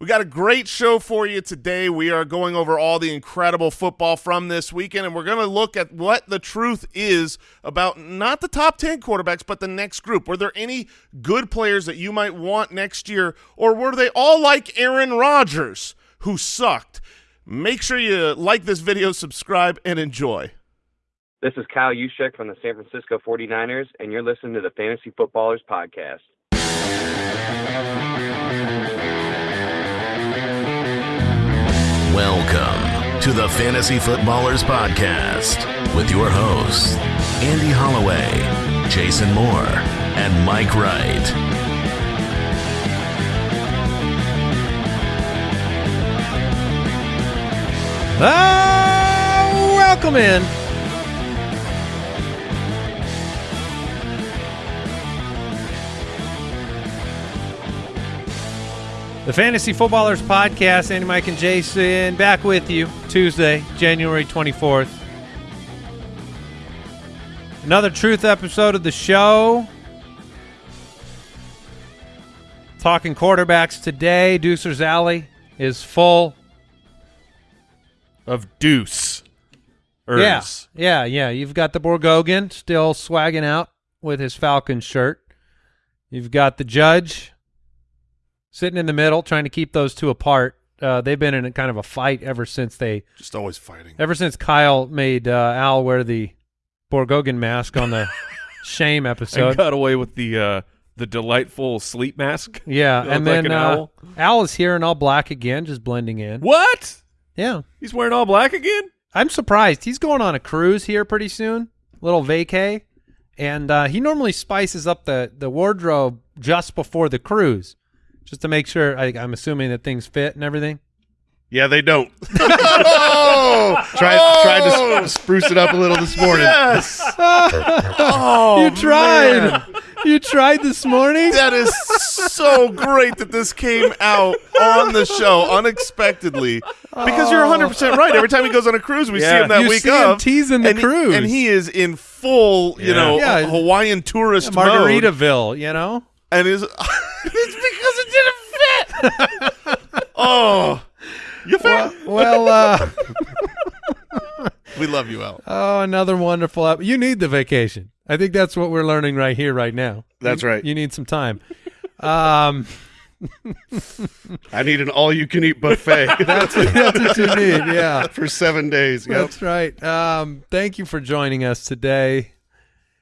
We got a great show for you today. We are going over all the incredible football from this weekend, and we're going to look at what the truth is about not the top 10 quarterbacks, but the next group. Were there any good players that you might want next year, or were they all like Aaron Rodgers, who sucked? Make sure you like this video, subscribe, and enjoy. This is Kyle Juszczyk from the San Francisco 49ers, and you're listening to the Fantasy Footballers Podcast. Welcome to the Fantasy Footballers Podcast with your hosts, Andy Holloway, Jason Moore, and Mike Wright. Ah, welcome in. The Fantasy Footballers Podcast, Andy, Mike, and Jason, back with you Tuesday, January 24th. Another truth episode of the show. Talking quarterbacks today. Deucer's Alley is full. of Deuce. Yeah, yeah, yeah. You've got the Borgogan still swagging out with his Falcon shirt. You've got the judge sitting in the middle, trying to keep those two apart. Uh, they've been in a kind of a fight ever since they, Just always fighting. ever since Kyle made uh, Al wear the Borgogan mask on the shame And episode. got away with the uh, the delightful sleep mask. Yeah, Look and like then an uh, owl. Al is here in all black again, just blending in. What? Yeah, He's wearing all black again? I'm surprised. He's going on a cruise here pretty soon, little vacay, and uh, he normally spices up the the wardrobe just before the cruise, just to make sure. I, I'm assuming that things fit and everything. Yeah, they don't. oh! Tried Oh! tried to s- spruce it up a little this morning. Yes. oh, you tried. man. You tried this morning. That is so great that this came out on the show unexpectedly. Because you're 100% right. Every time he goes on a cruise, we see him that You week see him of. teasing the and he- cruise. and he is in full, you Yeah. know, Yeah. Hawaiian tourist mode. Margaritaville, you know. And is it's because it didn't fit. oh, you fit. Well, uh, we love you, Al. oh, another wonderful. Ep- you need the vacation. I think that's what we're learning right here, right now. That's right. You need some time. Um, I need an all-you-can-eat buffet that's that's what you need. Yeah. for seven days. Yep. That's right. Um, thank you for joining us today.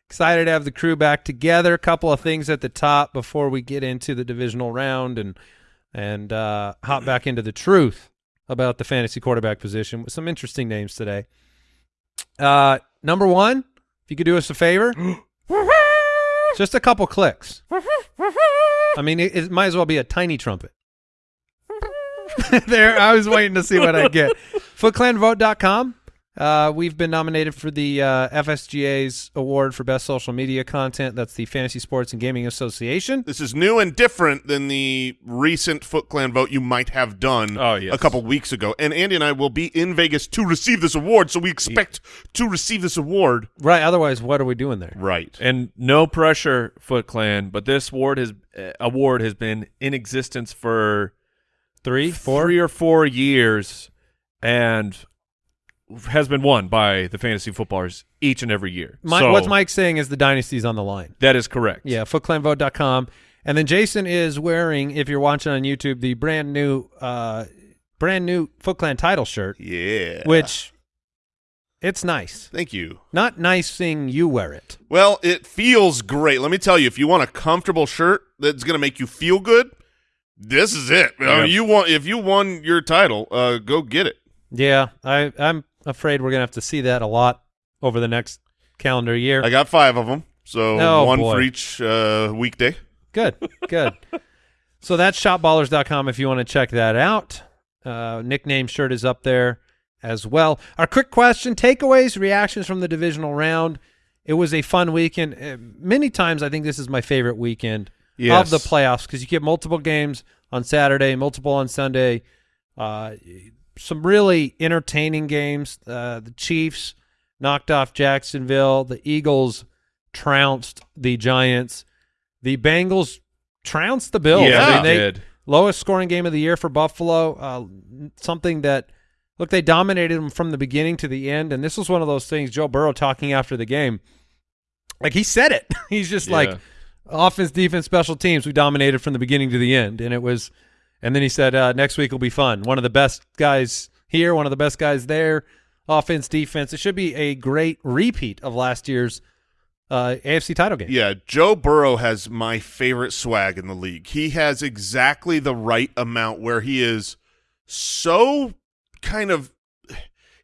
Excited to have the crew back together. A couple of things at the top before we get into the divisional round and and uh, hop back into the truth about the fantasy quarterback position with some interesting names today. Uh, number one, if you could do us a favor, just a couple clicks. I mean, it, it might as well be a tiny trumpet. there, I was waiting to see what I get. FootClanVote.com. Uh, we've been nominated for the uh, FSGA's award for best social media content. That's the Fantasy Sports and Gaming Association. This is new and different than the recent Foot Clan vote you might have done Oh, yes. a couple weeks ago. And Andy and I will be in Vegas to receive this award, so we expect to receive this award. Right. Otherwise, what are we doing there? Right. And no pressure, Foot Clan, but this award has uh, award has been in existence for Three, four. or four years, and has been won by the fantasy footballers each and every year. Mi- so what's Mike saying is the dynasty's on the line. that is correct. Yeah, footclanvote.com. And then Jason is wearing, if you're watching on YouTube, the brand new, uh, brand new Foot Clan title shirt, Yeah. which it's nice. Thank you. Not nice seeing you wear it. Well, it feels great. Let me tell you, if you want a comfortable shirt that's going to make you feel good, this is it. I mean, you want if you won your title, uh, go get it. Yeah, I, I'm afraid we're gonna have to see that a lot over the next calendar year. I got five of them, so Oh, one boy. for each uh, weekday. Good, good. so that's shopballers.com if you want to check that out. Uh, nickname shirt is up there as well. Our quick question takeaways, reactions from the divisional round. It was a fun weekend. Uh, many times, I think this is my favorite weekend Yes. of the playoffs because you get multiple games on Saturday, multiple on Sunday. Uh, some really entertaining games. Uh, the Chiefs knocked off Jacksonville. The Eagles trounced the Giants. The Bengals trounced the Bills. Yeah, I mean, they did. lowest scoring game of the year for Buffalo. Uh, something that look they dominated them from the beginning to the end, and this was one of those things. Joe Burrow talking after the game, like he said it. He's just like offense, defense, special teams. We dominated from the beginning to the end, and it was. And then he said, uh, "Next week will be fun. One of the best guys here, one of the best guys there. Offense, defense. It should be a great repeat of last year's uh, AFC title game. Yeah, Joe Burrow has my favorite swag in the league. He has exactly the right amount where he is so kind of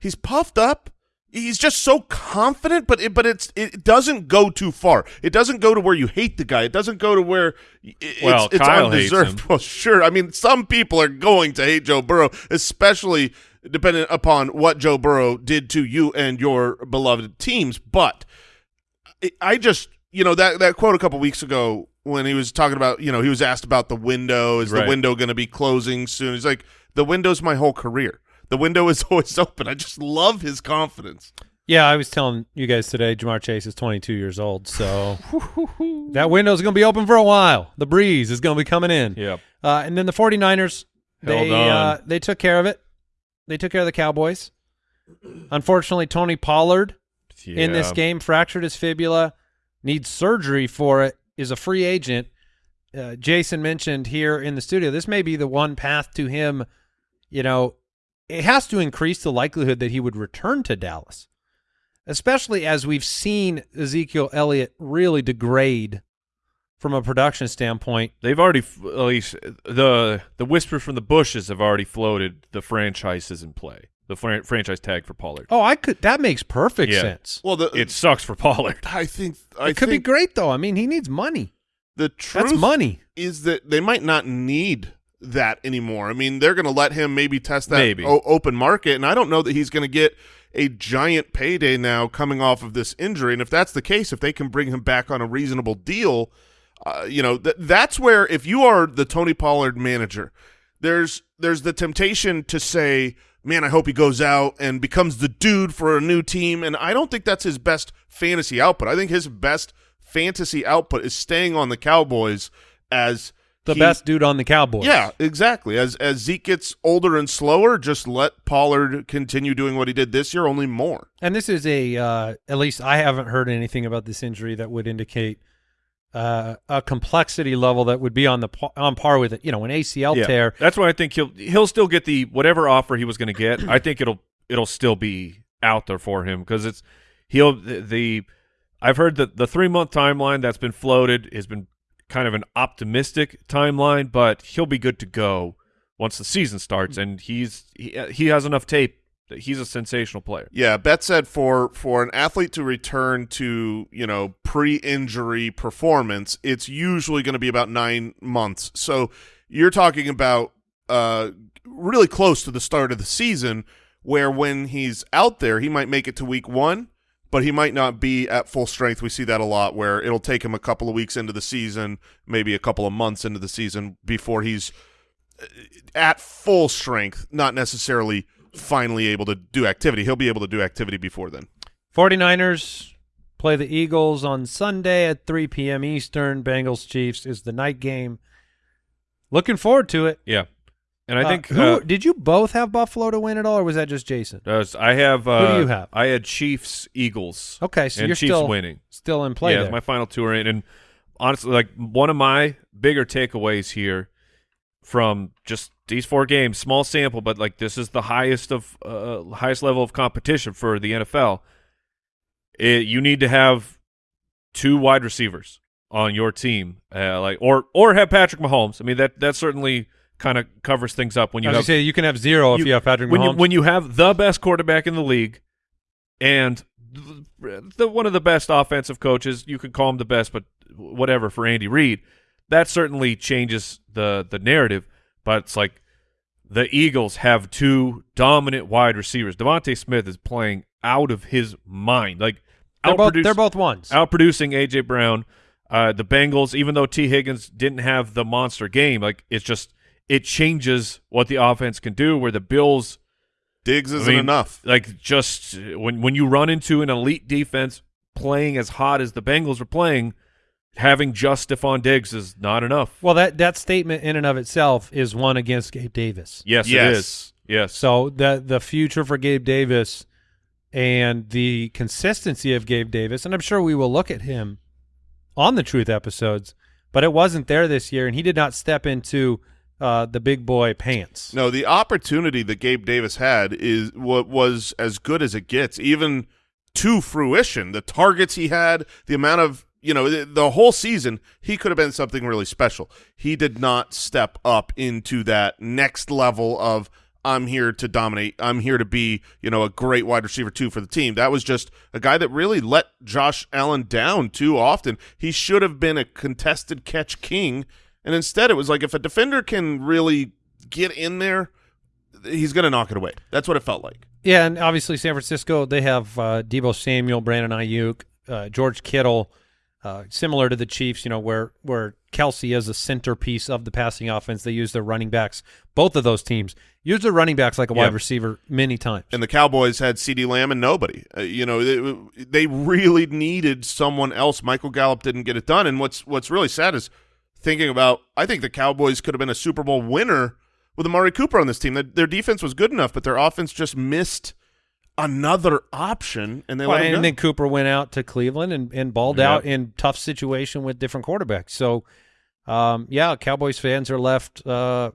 he's puffed up. He's just so confident, but it, but it's it doesn't go too far. It doesn't go to where you hate the guy. It doesn't go to where it's, Well, it's Kyle hates undeserved. him. Well, sure. I mean, some people are going to hate Joe Burrow, especially depending upon what Joe Burrow did to you and your beloved teams. But I- I just, you know, that that quote a couple weeks ago when he was talking about, you know, he was asked about the window. Is the window going to be closing soon? He's like, the window's my whole career. The window is always open. I just love his confidence. Yeah, I was telling you guys today, Ja'Marr Chase is 22 years old, so that window's going to be open for a while. The breeze is going to be coming in. Yep. Uh, and then the 49ers, they Held on. uh, they took care of it. They took care of the Cowboys. Unfortunately, Tony Pollard in this game fractured his fibula, needs surgery for it, is a free agent. Uh, Jason mentioned here in the studio, this may be the one path to him. You know, it has to increase the likelihood that he would return to Dallas, especially as we've seen Ezekiel Elliott really degrade from a production standpoint. They've already, f- at least the the whispers from the bushes have already floated. The franchise is in play. The fran- franchise tag for Pollard. Oh, I could. That makes perfect Yeah. sense. Well, the It sucks for Pollard. I think I it could think be great though. I mean, he needs money. the truth That's money. is that they might not need that anymore. I mean, they're going to let him maybe test that Maybe. open market, and I don't know that he's going to get a giant payday now coming off of this injury. And if that's the case, if they can bring him back on a reasonable deal, uh, you know, th- that's where if you are the Tony Pollard manager, there's there's the temptation to say, "Man, I hope he goes out and becomes the dude for a new team." And I don't think that's his best fantasy output. I think his best fantasy output is staying on the Cowboys as The he- best dude on the Cowboys. Yeah, exactly. As as Zeke gets older and slower, just let Pollard continue doing what he did this year, only more. And this is a uh, at least I haven't heard anything about this injury that would indicate uh, a complexity level that would be on the on par with it. You know, an ACL Yeah. tear. That's why I think he'll he'll still get the whatever offer he was going to get. I think it'll it'll still be out there for him because it's he'll the, the I've heard that the three month timeline that's been floated has been kind of an optimistic timeline, but he'll be good to go once the season starts, and he's he, he has enough tape that he's a sensational player. Yeah, Bet said for for an athlete to return to you know pre-injury performance, it's usually going to be about nine months. So you're talking about uh, really close to the start of the season, where when he's out there, he might make it to week one, but he might not be at full strength. We see that a lot, where it'll take him a couple of weeks into the season, maybe a couple of months into the season before he's uh, at full strength, not necessarily finally able to do activity. He'll be able to do activity before then. 49ers play the Eagles on Sunday at 3 p.m. Eastern. Bengals Chiefs is the night game. Looking forward to it. Yeah, and I Uh, think who uh, did you both have Buffalo to win at all, or was that just Jason? uh, I have. Uh, do you have? I had Chiefs Eagles. Okay, so and you're Chiefs still winning. still in play yeah, my final two are in, and honestly, like one of my bigger takeaways here from just these four games, small sample, but like this is the highest of uh, highest level of competition for the NFL. It, you need to have two wide receivers on your team, uh, like or or have Patrick Mahomes. I mean that that certainly kind of covers things up when you I was have say you can have zero if you- you have Patrick when Mahomes. you when you have the best quarterback in the league and the, the one of the best offensive coaches, you could call him the best, but whatever for Andy Reid, that certainly changes the the narrative. But it's like the Eagles have two dominant wide receivers. DeVonta Smith is playing out of his mind, like they're both they're both ones. outproducing AJ Brown. Uh, the Bengals, even though Tee Higgins didn't have the monster game, like it's just it changes what the offense can do. Where the Bills, Diggs isn't mean, enough. like just when when you run into an elite defense playing as hot as the Bengals were playing, having just Stefon Diggs is not enough. Well, that that statement in and of itself is one against Gabe Davis. Yes, Yes. is. Yes. So the the future for Gabe Davis and the consistency of Gabe Davis, and I'm sure we will look at him on the Truth episodes, but it wasn't there this year, and he did not step into uh, the big boy pants. No, the opportunity that Gabe Davis had is what was as good as it gets, even to fruition. The targets he had, the amount of you know, the, the whole season, he could have been something really special. He did not step up into that next level of I'm here to dominate. I'm here to be, you know, a great wide receiver too for the team. That was just a guy that really let Josh Allen down too often. He should have been a contested catch king, and instead it was like if a defender can really get in there, he's going to knock it away. That's what it felt like. Yeah, and obviously San Francisco, they have uh, Deebo Samuel, Brandon Aiyuk, uh, George Kittle, uh, similar to the Chiefs, you know, where where Kelce is a centerpiece of the passing offense. They use their running backs. Both of those teams use their running backs like a Yeah. wide receiver many times. And the Cowboys had CeeDee Lamb and nobody. Uh, you know, they, they really needed someone else. Michael Gallup didn't get it done. And what's what's really sad is thinking about. I think the Cowboys could have been a Super Bowl winner with Amari Cooper on this team. Their, their defense was good enough, but their offense just missed another option, and they Well, let him and then Cooper went out to Cleveland and, and balled Yep. out in tough situation with different quarterbacks. So, um, yeah, Cowboys fans are left uh,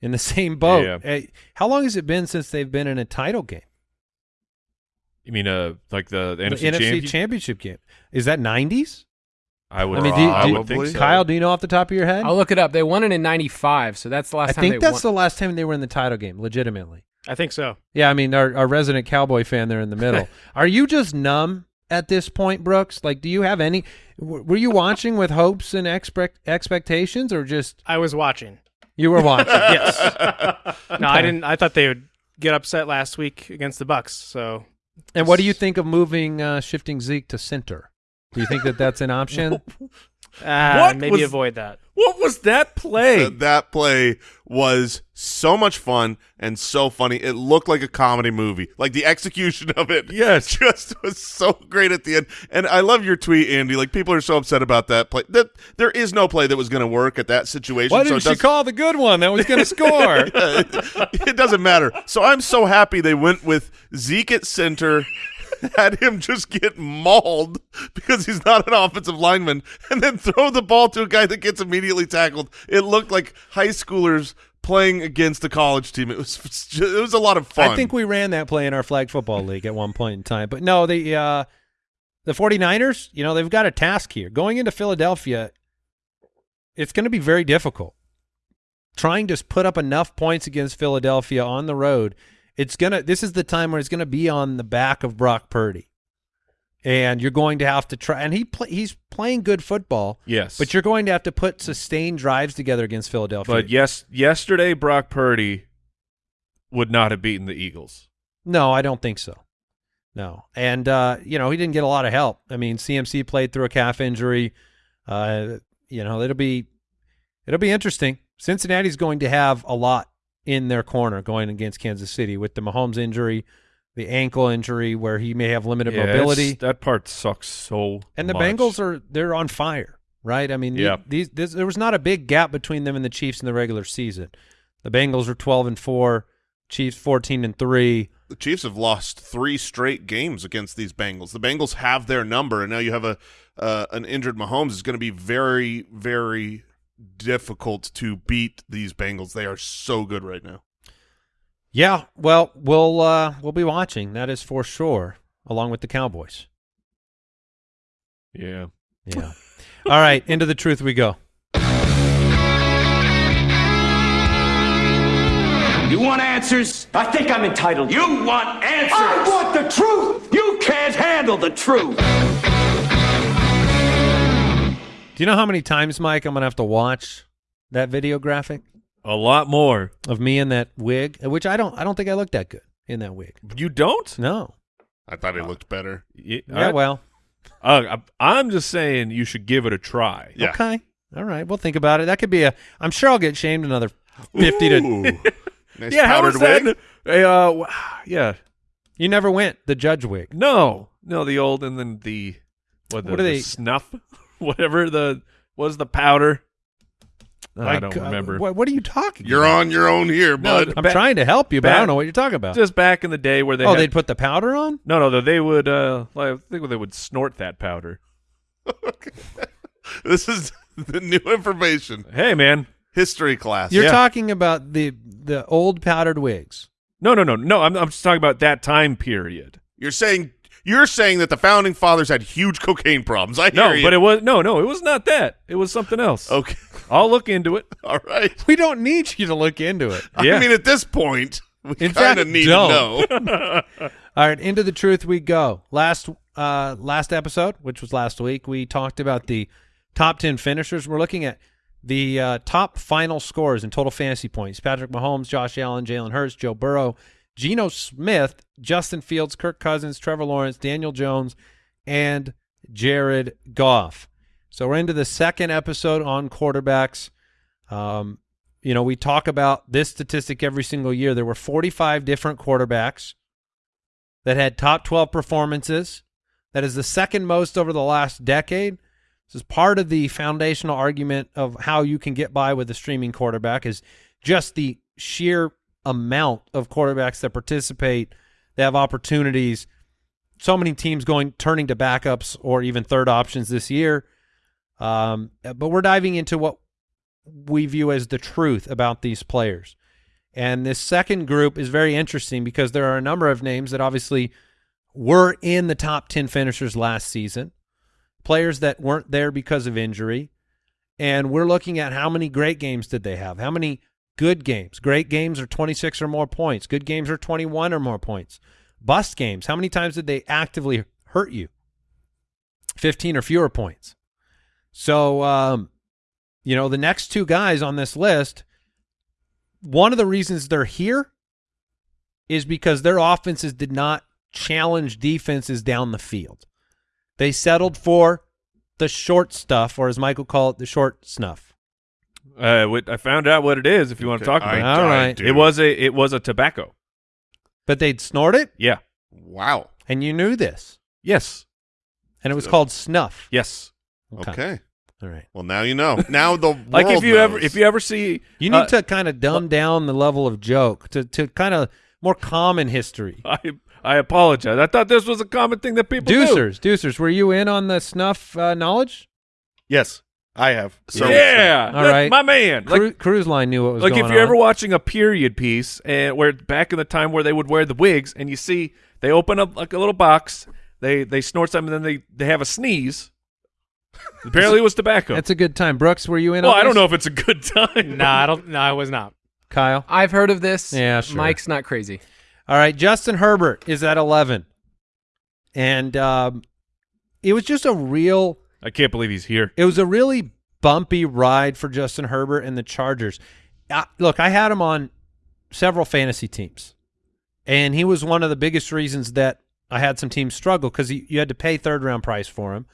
in the same boat. Yeah. Hey, how long has it been since they've been in a title game? you mean uh like the, the The NFC, NFC champion? championship game. Is that 90s? I would. I mean, do you- I do would think so. Kyle, do you know off the top of your head? I'll look it up. They won it in '95, so that's the last I time think they that's won. the last time they were in the title game, legitimately. I think so. Yeah, I mean, our, our resident Cowboy fan there in the middle. Are you just numb at this point, Brooks? Like, do you have any? Were you watching with hopes and expect expectations, or just I was watching. you were watching? yes. No, I didn't. I thought they would get upset last week against the Bucs. So And what do you think of moving, uh, shifting Zeke to center? Do you think that that's an option? uh, What maybe was- avoid that. What was that play? Th- that play was so much fun and so funny. It looked like a comedy movie. Like the execution of it, Yes. just was so great at the end. And I love your tweet, Andy. Like people are so upset about that play. That there is no play that was going to work at that situation. Why didn't it she call the good one that was going to score? it doesn't matter. So I'm so happy they went with Zeke at center, had him just get mauled because he's not an offensive lineman, and then throw the ball to a guy that gets immediately tackled. It looked like high schoolers playing against a college team. It was it was a lot of fun. I think we ran that play in our flag football league at one point in time. But no, the uh, the 49ers, you know, they've got a task here. Going into Philadelphia, it's going to be very difficult. Trying to put up enough points against Philadelphia on the road, it's going to this is the time where it's going to be on the back of Brock Purdy. And you're going to have to try and he play, he's playing good football, yes, but you're going to have to put sustained drives together against Philadelphia. But yes, yesterday Brock Purdy would not have beaten the Eagles. No, I don't think so. No, and uh, you know he didn't get a lot of help. I mean, CMC played through a calf injury. Uh, you know it'll be it'll be interesting. Cincinnati's going to have a lot in their corner going against Kansas City with the Mahomes injury, the ankle injury where he may have limited Yeah, mobility. That part sucks so. and the much. Bengals are they're on fire, right? I mean, the- Yeah. these this, there was not a big gap between them and the Chiefs in the regular season. The Bengals are twelve and four, Chiefs fourteen and three. the Chiefs have lost three straight games against these Bengals. The Bengals have their number, and now you have a uh, an injured Mahomes. is going to be very, very difficult to beat these Bengals. They are so good right now. Yeah, well, we'll uh, we'll be watching. That is for sure, along with the Cowboys. Yeah. Yeah. All right, into the truth we go. You want answers? I think I'm entitled. You want answers? I want the truth. You can't handle the truth. Do you know how many times, Mike, I'm gonna have to watch that video graphic A lot more. of me in that wig? Which I don't. I don't think I look that good in that wig. You don't? No. I thought it looked better. Yeah. I- well. uh, I- I'm just saying you should give it a try. Yeah. Okay. All right. We'll think about it. That could be a. I'm sure I'll get shamed another fifty to. Nice yeah, how powdered was that? wig. Hey, uh, yeah. You never went the judge wig. No, no, the old and then the what? The, What are the they- Snuff. whatever the was the powder. I Like, don't uh, remember. what, what are you talking? About? You're about? on your own here, bud. I'm Ba- trying to help you, but I don't know what you're talking about. Just back in the day where they oh, had, they'd put the powder on. no no no, they would uh like, I think they would snort that powder. this is the new information. Hey man, History class. You're Yeah. talking about the the old powdered wigs. no no no no, I'm I'm just talking about that time period. You're saying you're saying that the founding fathers had huge cocaine problems. I hear No, you. but it was no no, it was not that. It was something else. okay. I'll look into it. All right. We don't need you to look into it. Yeah. I mean, at this point, we In kind of fact, need don't. to know. All right, into the truth we go. Last uh last episode, which was last week, we talked about the top 10 finishers. We're looking at the uh, top final scores in total fantasy points. Patrick Mahomes, Josh Allen, Jalen Hurts, Joe Burrow, Geno Smith, Justin Fields, Kirk Cousins, Trevor Lawrence, Daniel Jones, and Jared Goff. So we're into the second episode on quarterbacks. Um, you know, we talk about this statistic every single year. There were 45 different quarterbacks that had top 12 performances. That is the second most over the last decade. This is part of the foundational argument of how you can get by with a streaming quarterback is just the sheer amount of quarterbacks that participate, They have opportunities. So many teams going turning to backups or even third options this year. Um, but we're diving into what we view as the truth about these players. And this second group is very interesting because there are a number of names that obviously were in the top 10 finishers last season, players that weren't there because of injury. And we're looking at how many great games did they have? How many good games? Great games are 26 or more points. Good games are 21 or more points. Bust games, how many times did they actively hurt you? 15 or fewer points. So, um, you know, the next two guys on this list, one of the reasons they're here is because their offenses did not challenge defenses down the field. They settled for the short stuff, or as Michael called it, the short snuff. Uh, what- I found out what it is. If you want to talk about All I right. do. it, it was a it was a tobacco. But they'd snort it, Yeah. Wow. and you knew this. Yes. And it was called snuff. Yes. Okay. All right. Well, now you know. Now the Like if world you ever if you ever see You need uh, to kind of dumb down the level of joke to, to kind of more common history. I I apologize. I thought this was a common thing that people do. Deucers, Deucers, were you in on the snuff uh, knowledge? Yes, I have. So- yeah, All that- my man. Like, Cru- Cruise Line knew what was like going if you're on. ever watching a period piece and where back in the time where they would wear the wigs and you see they open up like a little box, they they snort something and then they they have a sneeze. Apparently it was tobacco. That's a good time. Brooks, were you in well, on I don't know if it's a good time. No, I don't. No, I was not. Kyle? I've heard of this. Yeah, sure. Mike's not crazy. All right, Justin Herbert is at 11. And um, it was just a real I can't believe he's here. it was a really bumpy ride for Justin Herbert and the Chargers. Uh, look, I had him on several fantasy teams. And he was one of the biggest reasons that I had some teams struggle because you had to pay third round price for him.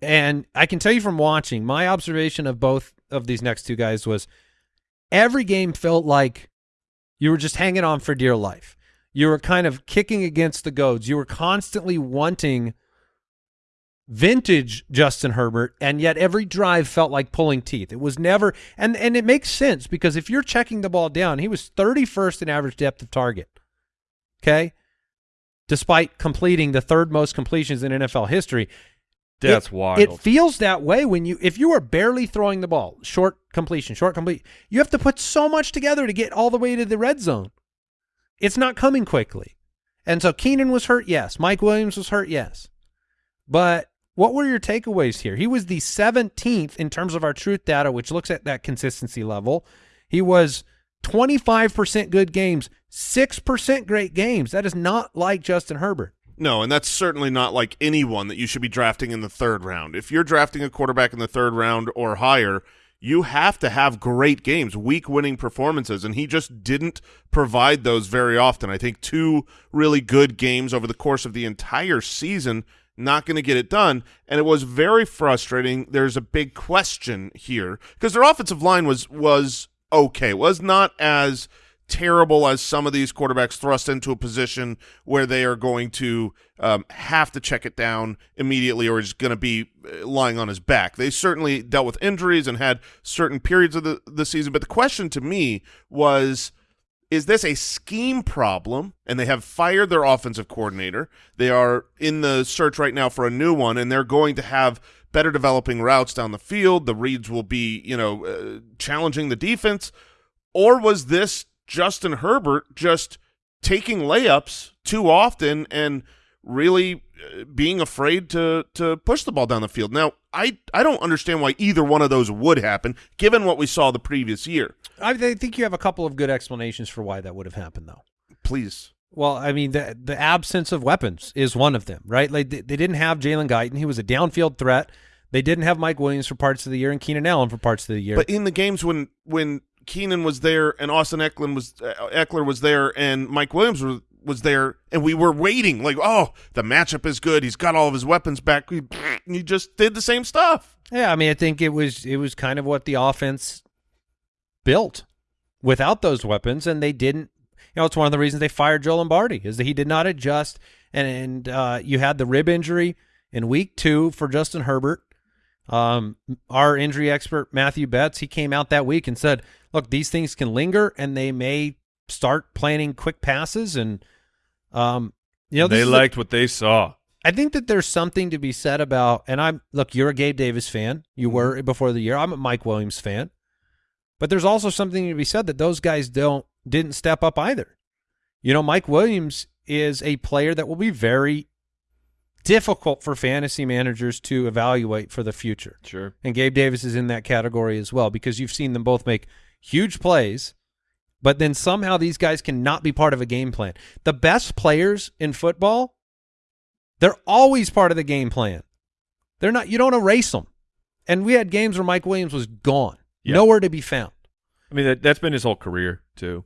And I can tell you from watching, my observation of both of these next two guys was every game felt like you were just hanging on for dear life. You were kind of kicking against the goads. You were constantly wanting vintage Justin Herbert, and yet every drive felt like pulling teeth. It was never, and and it makes sense because if you're checking the ball down, he was 31st in average depth of target. Okay, despite completing the third most completions in NFL history. That's it, wild. It feels that way when you if you are barely throwing the ball, short completion, short complete, you have to put so much together to get all the way to the red zone. It's not coming quickly. And so Keenan was hurt, yes. Mike Williams was hurt, yes. But what were your takeaways here? He was the 17th in terms of our truth data, which looks at that consistency level. He was 25% good games, 6% great games. That is not like Justin Herbert. No, and that's certainly not like anyone that you should be drafting in the third round. If you're drafting a quarterback in the third round or higher, you have to have great games, week winning performances, and he just didn't provide those very often. I think two really good games over the course of the entire season, not going to get it done, and it was very frustrating. There's a big question here because their offensive line was was okay, was not as terrible as some of these quarterbacks thrust into a position where they are going to um, have to check it down immediately or is going to be uh, lying on his back. They certainly dealt with injuries and had certain periods of the, the season. But the question to me was is this a scheme problem? And they have fired their offensive coordinator. They are in the search right now for a new one, and they're going to have better developing routes down the field. The reads will be, you know, uh, challenging the defense. Or was this Justin Herbert just taking layups too often and really being afraid to to push the ball down the field. Now, I I don't understand why either one of those would happen given what we saw the previous year. I think you have a couple of good explanations for why that would have happened, though. Please. Well, I mean, the the absence of weapons is one of them, right? Like they, they didn't have Jalen Guyton; he was a downfield threat. They didn't have Mike Williams for parts of the year and Keenan Allen for parts of the year. But in the games when when Keenan was there and Austin Ekeler was uh, Ekeler was there and Mike Williams was was there and we were waiting like oh the matchup is good he's got all of his weapons back we you just did the same stuff yeah, I mean, I think it was it was kind of what the offense built without those weapons, and they didn't. You know, it's one of the reasons they fired Joe Lombardi is that he did not adjust, and and uh, you had the rib injury in week two for Justin Herbert. Um, our injury expert Matthew Betts, he came out that week and said, "Look, these things can linger, and they may start planning quick passes, and um, you know, they is a- liked what they saw. I think that there's something to be said about, and I'm look, you're a Gabe Davis fan. You were before the year. I'm a Mike Williams fan, but there's also something to be said that those guys don't didn't step up either. You know, Mike Williams is a player that will be very difficult for fantasy managers to evaluate for the future. Sure. And Gabe Davis is in that category as well because you've seen them both make huge plays, but then somehow these guys cannot be part of a game plan. The best players in football, they're always part of the game plan. They're not you don't erase them. And we had games where Mike Williams was gone, Yeah. nowhere to be found. I mean, that, that's been his whole career too.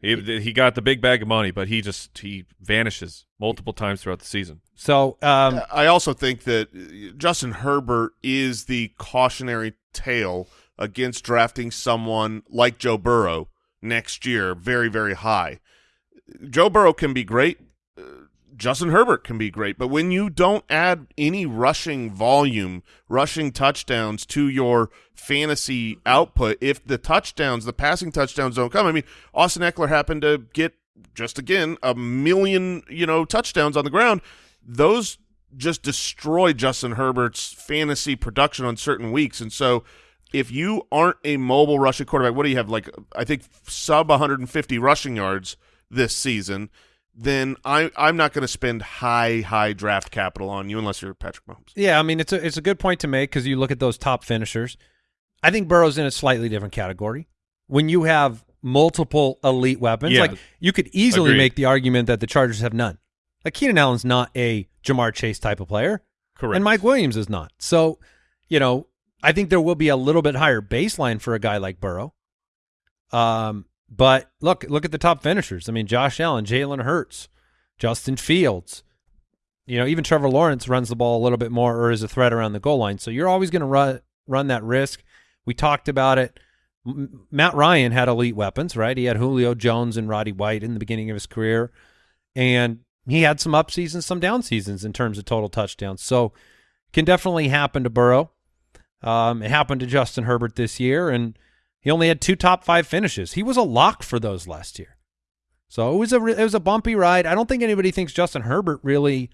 He he got the big bag of money, but he just he vanishes multiple times throughout the season. So, um, I also think that uh, Justin Herbert is the cautionary tale against drafting someone like Joe Burrow next year very, very high. Joe Burrow can be great. Justin Herbert can be great. But when you don't add any rushing volume, rushing touchdowns to your fantasy output, if the touchdowns, the passing touchdowns don't come, I mean, Austin Ekeler happened to get just again a million, you know, touchdowns on the ground. Those just destroy Justin Herbert's fantasy production on certain weeks. And so if you aren't a mobile rushing quarterback, what do you have? Like I think sub 150 rushing yards this season, then I I'm not going to spend high high draft capital on you unless you're Patrick Mahomes. Yeah, I mean it's a it's a good point to make because you look at those top finishers. I think Burrow's in a slightly different category. When you have multiple elite weapons, Yeah. like you could easily Agreed. make the argument that the Chargers have none. Like Keenan Allen's not a Ja'Marr Chase type of player, Correct. and Mike Williams is not. So, you know, I think there will be a little bit higher baseline for a guy like Burrow. Um, but look, look at the top finishers. I mean, Josh Allen, Jalen Hurts, Justin Fields. You know, even Trevor Lawrence runs the ball a little bit more or is a threat around the goal line. So you're always going to run run that risk. We talked about it. M- Matt Ryan had elite weapons, right? He had Julio Jones and Roddy White in the beginning of his career, and he had some up seasons, some down seasons in terms of total touchdowns. So can definitely happen to Burrow. Um, it happened to Justin Herbert this year, and he only had two top five finishes. He was a lock for those last year. So it was a it was a bumpy ride. I don't think anybody thinks Justin Herbert really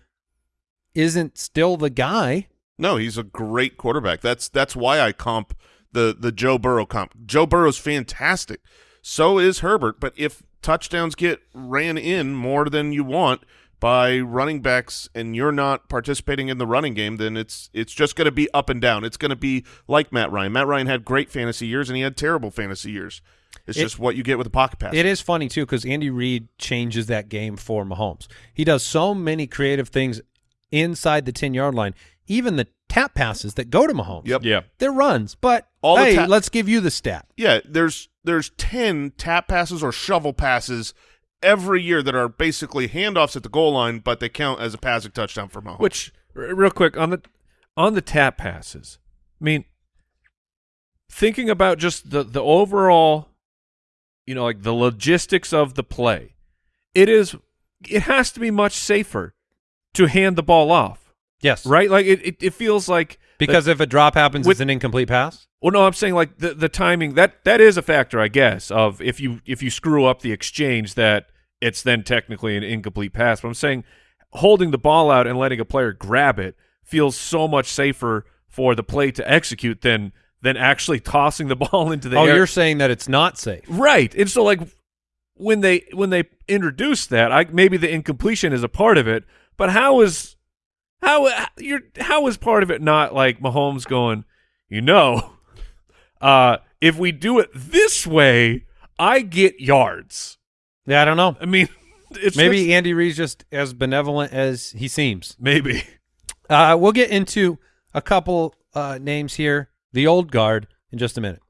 isn't still the guy. No, he's a great quarterback. That's that's why I comp the the Joe Burrow comp. Joe Burrow's fantastic. So is Herbert, but if touchdowns get ran in more than you want by running backs and you're not participating in the running game, then it's it's just going to be up and down. It's going to be like Matt Ryan. Matt Ryan had great fantasy years and he had terrible fantasy years. It's It- just what you get with a pocket pass. It is funny too because Andy Reid changes that game for Mahomes. He does so many creative things inside the ten yard line. Even the tap passes that go to Mahomes. Yep. yeah. They're runs, but All hey, ta- let's give you the stat. Yeah, there's there's ten tap passes or shovel passes every year that are basically handoffs at the goal line, but they count as a passing touchdown for Mahomes. Which real quick on the on the tap passes. I mean, thinking about just the the overall you know, like the logistics of the play, it is it has to be much safer to hand the ball off, Yes. right? Like it it, it feels like Because if a drop happens, With- it's an incomplete pass. Well, no, I'm saying like the the timing that that is a factor, I guess, of if you if you screw up the exchange, that it's then technically an incomplete pass. But I'm saying holding the ball out and letting a player grab it feels so much safer for the play to execute than than actually tossing the ball into the Oh, air. you're saying that it's not safe. right, and so like when they when they introduce that, I maybe the incompletion is a part of it, but how is how you're how is part of it not like Mahomes going, you know, uh, if we do it this way, I get yards. Yeah, I don't know. I mean, it's Maybe just- Andy Reid's just as benevolent as he seems. maybe. Uh, we'll get into a couple uh, names here, the old guard, in just a minute.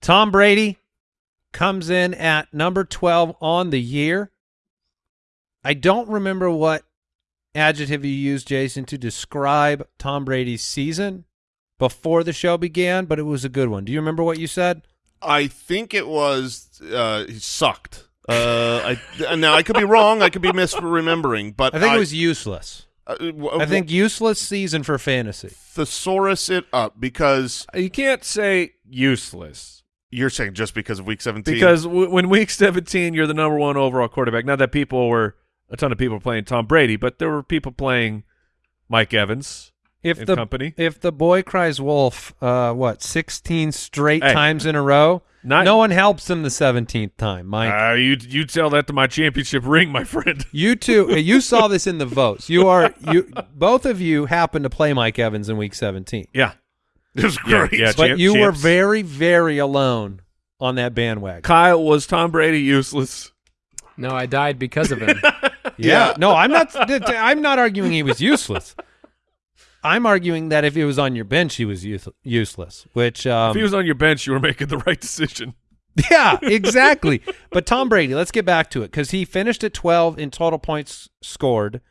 Tom Brady comes in at number 12 on the year. I don't remember what adjective you used, Jason, to describe Tom Brady's season before the show began, but it was a good one. Do you remember what you said? I think it was uh, he sucked. Uh, I now I could be wrong. I could be misremembering, but I think it was useless. Uh, w- I think useless season for fantasy. thesaurus it up because You can't say useless you're saying just because of week seventeen. because w- when week 17 you're the number one overall quarterback. Not that people were a ton of people playing Tom Brady, but there were people playing Mike Evans If and the company. if the boy cries wolf, uh, what sixteen straight Hey. times in a row? Not- no one helps him the seventeenth time, Mike. Uh, you you tell that to my championship ring, my friend. you two, uh, you saw this in the votes. You are you both of you happen to play Mike Evans in week seventeen, Yeah, it was great. yeah. but champ- you were very very alone on that bandwagon. Kyle was Tom Brady useless. No, I died because of him. Yeah. No, I'm not. I'm not arguing he was useless. I'm arguing that if he was on your bench, he was use, useless. Which, um, if he was on your bench, you were making the right decision. yeah, exactly. but Tom Brady, let's get back to it because he finished at 12 in total points scored.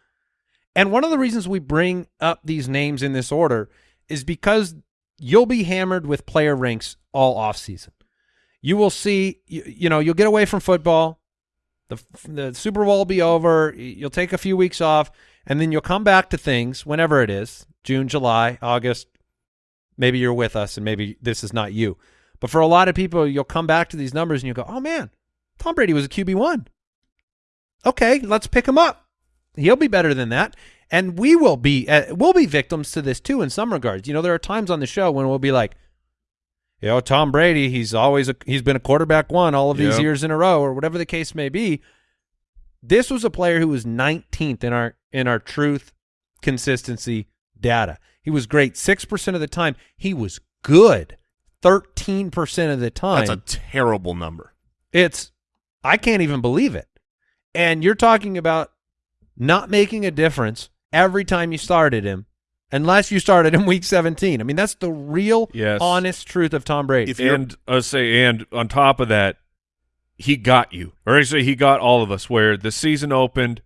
And one of the reasons we bring up these names in this order is because you'll be hammered with player ranks all offseason. You will see, you, you know, you'll get away from football. The, the Super Bowl will be over. You'll take a few weeks off, and then you'll come back to things whenever it is June, July, August. Maybe you're with us, and maybe this is not you. But for a lot of people, you'll come back to these numbers and you go, oh, man, Tom Brady was a QB1. Okay, let's pick him up. He'll be better than that. And we will be uh, we'll be victims to this too in some regards. You know, there are times on the show when we'll be like, you know, Tom Brady, he's always a, he's been a quarterback one all of these Yeah. years in a row or whatever the case may be. This was a player who was 19th in our in our truth consistency data. He was great 6% of the time. He was good 13% of the time. That's a terrible number. It's I can't even believe it. And you're talking about not making a difference every time you started him unless you started in week 17. I mean, that's the real Yes. honest truth of Tom Brady. If and I say, and on top of that, he got you, or actually, he got all of us. Where the season opened,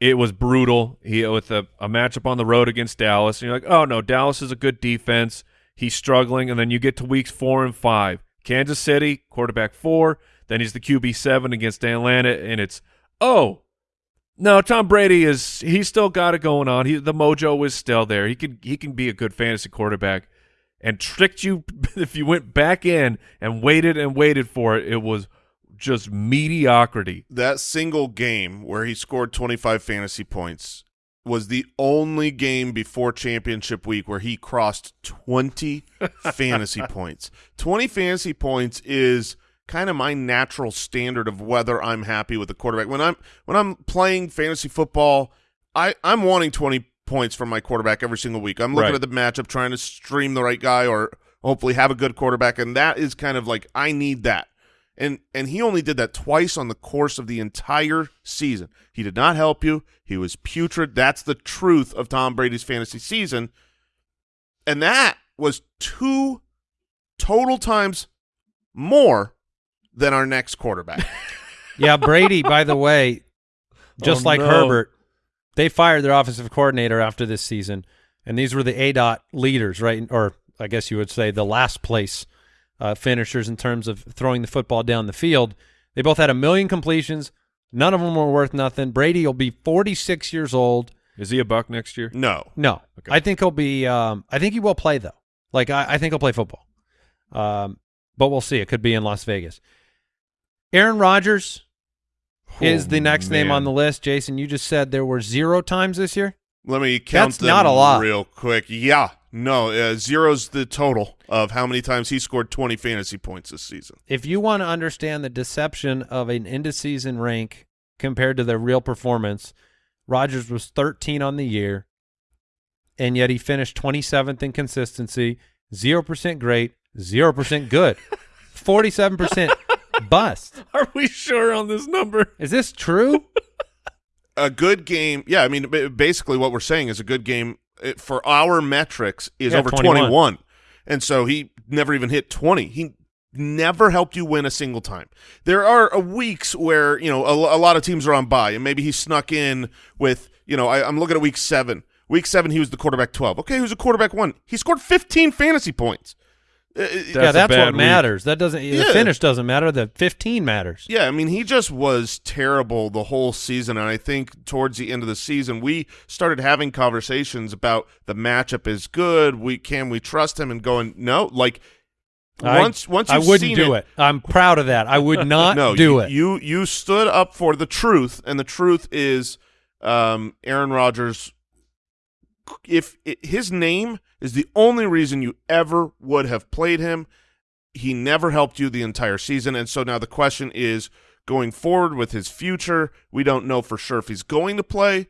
it was brutal. He with a, a matchup on the road against Dallas, and you're like, oh no, Dallas is a good defense. He's struggling, and then you get to weeks four and five. Kansas City quarterback four, then he's the QB seven against Atlanta, and it's oh. No, Tom Brady is he's still got it going on. He the mojo is still there. He can he can be a good fantasy quarterback and tricked you if you went back in and waited and waited for it it was just mediocrity That single game where he scored 25 fantasy points was the only game before championship week where he crossed 20 fantasy points. 20 fantasy points is kind of my natural standard of whether I'm happy with the quarterback. When I'm when I'm playing fantasy football, I I'm wanting 20 points from my quarterback every single week. I'm looking Right. at the matchup trying to stream the right guy or hopefully have a good quarterback and that is kind of like I need that. And and he only did that twice on the course of the entire season. He did not help you. He was putrid. That's the truth of Tom Brady's fantasy season. And that was two total times more than our next quarterback. yeah, Brady, by the way, just Oh, like no. Herbert, they fired their offensive coordinator after this season, and these were the aDOT leaders, right? Or I guess you would say the last place uh, finishers in terms of throwing the football down the field. They both had a million completions. None of them were worth nothing. Brady will be 46 years old. Is he a buck next year? No. No, Okay. I think he'll be. Um, I think he will play though. Like I, I think he'll play football. Um, but we'll see. It could be in Las Vegas. Aaron Rodgers is Oh, the next name on the list. Jason, you just said there were zero times this year. Let me count That's them not a lot. real quick. Yeah. No, uh, zero's the total of how many times he scored 20 fantasy points this season. If you want to understand the deception of an end of season rank compared to their real performance, Rodgers was 13 on the year, and yet he finished 27th in consistency, 0% great, 0% good, 47% bust. Are we sure on this number? Is this true? A good game. Yeah, I mean, basically what we're saying is a good game uh, for our metrics is Yeah, over 21. 21. And so he never even hit 20. He never helped you win a single time. There are uh, weeks where, you know, a, a lot of teams are on bye, and maybe he snuck in with, you know, I, I'm looking at week seven. Week seven, he was the quarterback 12. Okay, he was a quarterback one. He scored 15 fantasy points. Uh, yeah, That's a that's what week. matters. That doesn't. The finish doesn't matter. The 15 matters. Yeah, I mean, he just was terrible the whole season, and I think towards the end of the season, we started having conversations about the matchup is good. We can we trust him, and going no, like I- once once I wouldn't do it. I'm proud of that. I would not no, do you, it. You you stood up for the truth, and the truth is, um, Aaron Rodgers. If it, his name is the only reason you ever would have played him, he never helped you the entire season, and so now the question is going forward with his future. We don't know for sure if he's going to play.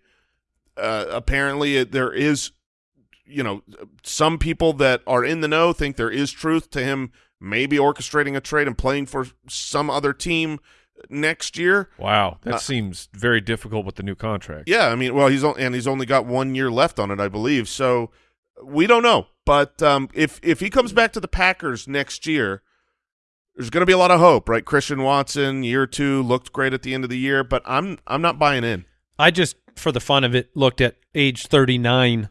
Uh, apparently, there is, you know, some people that are in the know think there is truth to him maybe orchestrating a trade and playing for some other team next year. Wow, that Uh, seems very difficult with the new contract. Yeah, I mean, well, he's on, and he's only got one year left on it, I believe. So we don't know, but um, if if he comes back to the Packers next year, there's going to be a lot of hope, right? Christian Watson, year two, looked great at the end of the year, but I'm I'm not buying in. I just, for the fun of it, looked at age 39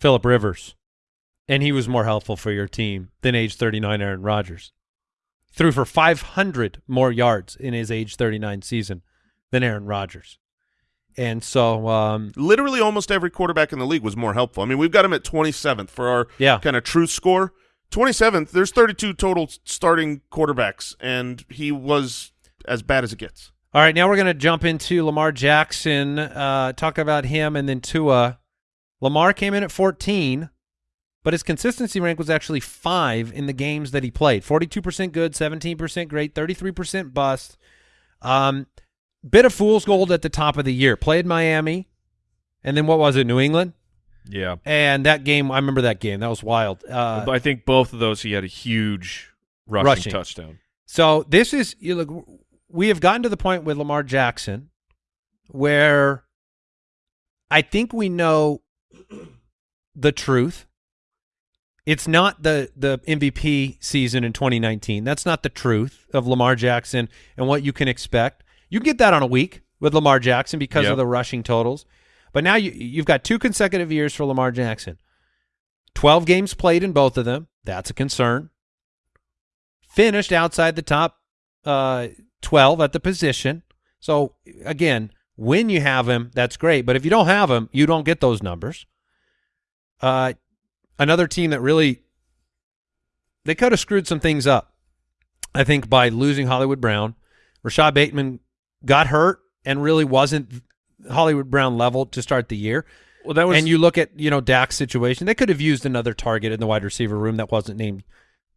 Philip Rivers, and he was more helpful for your team than age 39 Aaron Rodgers. Threw for 500 more yards in his age 39 season than Aaron Rodgers. And so, um, Literally, almost every quarterback in the league was more helpful. I mean, we've got him at 27th for our Yeah. kind of true score. 27th. There's 32 total starting quarterbacks, and he was as bad as it gets. all right, now we're going to jump into Lamar Jackson, uh, talk about him, and then Tua. Lamar came in at 14, but his consistency rank was actually five in the games that he played. 42% good, 17% great, 33% bust. Um, bit of fool's gold at the top of the year. Played Miami, and then what was it, New England? Yeah. And that game, I remember that game. That was wild. Uh, I think both of those he had a huge rushing, Rushing. touchdown. So this is you look. We have gotten to the point with Lamar Jackson where I think we know the truth. It's not the the MVP season in 2019. That's not the truth of Lamar Jackson and what you can expect. You can get that on a week with Lamar Jackson because Yep. of the rushing totals. But now you you've got two consecutive years for Lamar Jackson. 12 games played in both of them. That's a concern finished outside the top uh, 12 at the position. So again, when you have him, that's great. But if you don't have him, you don't get those numbers. Uh, another team that really they could have screwed some things up. I think by losing Hollywood Brown, Rashod Bateman got hurt and really wasn't Hollywood Brown level to start the year. Well, that was and you look at you know Dak's situation; they could have used another target in the wide receiver room that wasn't named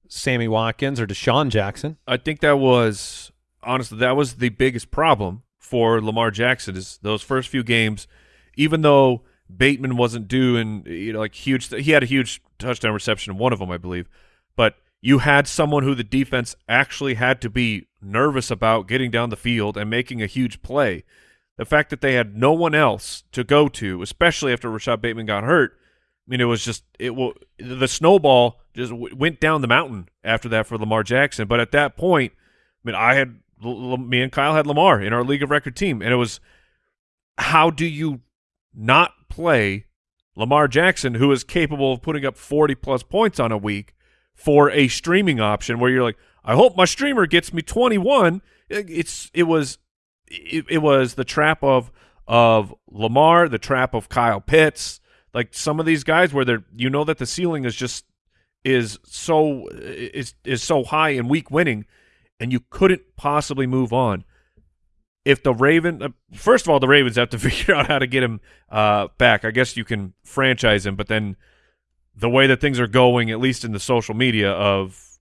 Sammy Watkins or DeSean Jackson. I think that was honestly that was the biggest problem for Lamar Jackson is those first few games, even though Bateman wasn't doing you know like huge. He had a huge touchdown reception one of them, I believe, but you had someone who the defense actually had to be nervous about getting down the field and making a huge play. The fact that they had no one else to go to, especially after Rashod Bateman got hurt, I mean, it was just it will the snowball just went down the mountain after that for Lamar Jackson. But at that point, I mean, I had me and Kyle had Lamar in our league of record team, and it was how do you not play Lamar Jackson, who is capable of putting up 40 plus points on a week, for a streaming option where you're like, I hope my streamer gets me 21. It- It's it was it, it was the trap of of Lamar, the trap of Kyle Pitts, like some of these guys where they're you know that the ceiling is just is so is is so high in week winning, and you couldn't possibly move on. If the Raven, uh, first of all, the Ravens have to figure out how to get him uh, back. I guess you can franchise him, but then the way that things are going, at least in the social media, of